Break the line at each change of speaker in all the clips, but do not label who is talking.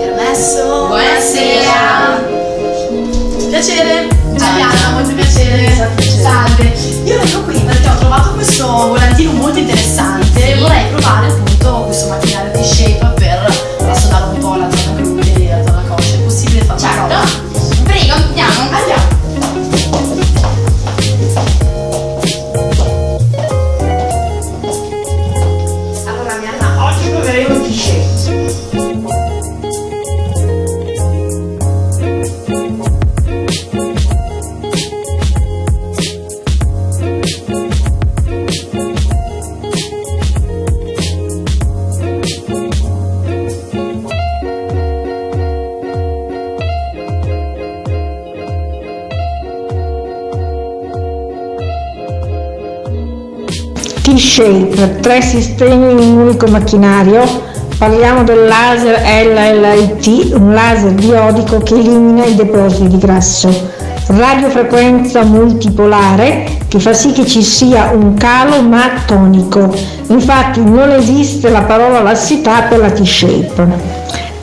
Permesso?
Buonasera.
Piacere.
Ciao.
Molto piacere. Salve. Io vengo qui perché ho trovato questo volantino
T-Shape, tre sistemi in un unico macchinario. Parliamo del laser LLIT, un laser biodico che elimina i depositi di grasso. Radiofrequenza multipolare che fa sì che ci sia un calo ma tonico. Infatti non esiste la parola lassità per la T-Shape.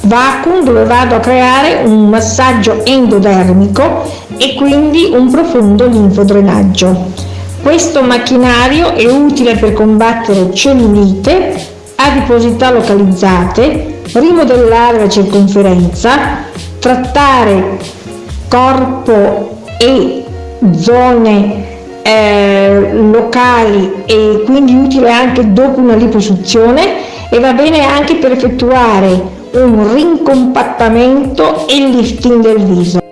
Vacuum dove vado a creare un massaggio endodermico e quindi un profondo linfodrenaggio. Questo macchinario è utile per combattere cellulite, adiposità localizzate, rimodellare la circonferenza, trattare corpo e zone eh, locali e quindi utile anche dopo una liposuzione e va bene anche per effettuare un rincompattamento e lifting del viso.